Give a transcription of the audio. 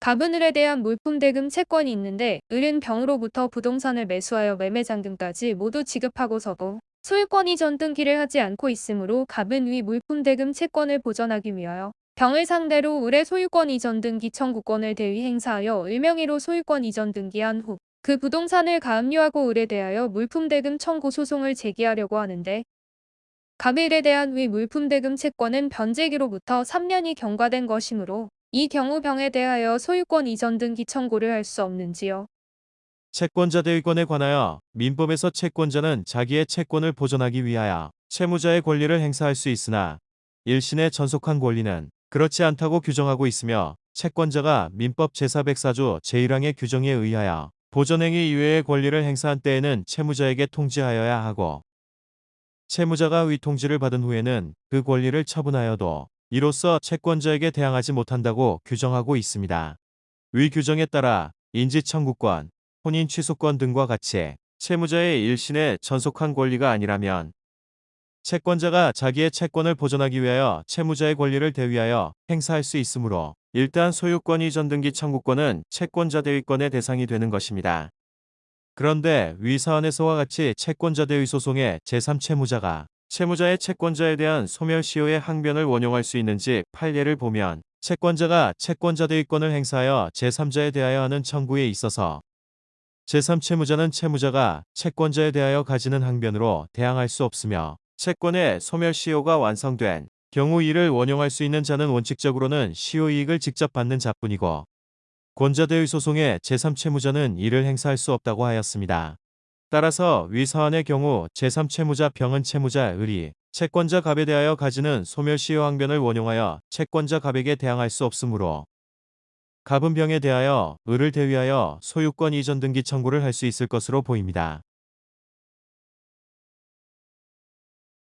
갑은 을에 대한 물품 대금 채권이 있는데 을은 병으로부터 부동산을 매수하여 매매 잔금까지 모두 지급하고서도 소유권 이전 등기를 하지 않고 있으므로 갑은 위 물품 대금 채권을 보전하기 위하여 병을 상대로 을의 소유권 이전 등기 청구권을 대위 행사하여 을명의로 소유권 이전 등기한 후 그 부동산을 가압류하고 을에 대하여 물품 대금 청구 소송을 제기하려고 하는데 갑의 을에 대한 위 물품 대금 채권은 변제기로부터 3년이 경과된 것이므로 이 경우 병에 대하여 소유권 이전 등 기 청구를 할 수 없는지요. 채권자 대위권에 관하여 민법에서 채권자는 자기의 채권을 보존하기 위하여 채무자의 권리를 행사할 수 있으나 일신의 전속한 권리는 그렇지 않다고 규정하고 있으며 채권자가 민법 제404조 제1항의 규정에 의하여 보전행위 이외의 권리를 행사한 때에는 채무자에게 통지하여야 하고 채무자가 위통지를 받은 후에는 그 권리를 처분하여도 이로써 채권자에게 대항하지 못한다고 규정하고 있습니다. 위 규정에 따라 인지청구권, 혼인 취소권 등과 같이 채무자의 일신의 전속한 권리가 아니라면 채권자가 자기의 채권을 보존하기 위하여 채무자의 권리를 대위하여 행사할 수 있으므로 일단 소유권 이전 등기 청구권은 채권자 대위권의 대상이 되는 것입니다. 그런데 위 사안에서와 같이 채권자 대위 소송의 제3채무자가 채무자의 채권자에 대한 소멸시효의 항변을 원용할 수 있는지 판례를 보면 채권자가 채권자 대위권을 행사하여 제3자에 대하여 하는 청구에 있어서 제3채무자는 채무자가 채권자에 대하여 가지는 항변으로 대항할 수 없으며 채권의 소멸시효가 완성된 경우 이를 원용할 수 있는 자는 원칙적으로는 시효이익을 직접 받는 자뿐이고 권자대의 소송의 제3채무자는 이를 행사할 수 없다고 하였습니다. 따라서 위 사안의 경우 제3채무자 병은 채무자 을이 채권자 갑에 대하여 가지는 소멸시효 항변을 원용하여 채권자 갑에게 대항할 수 없으므로 갑은 병에 대하여 을을 대위하여 소유권 이전 등기 청구를 할 수 있을 것으로 보입니다.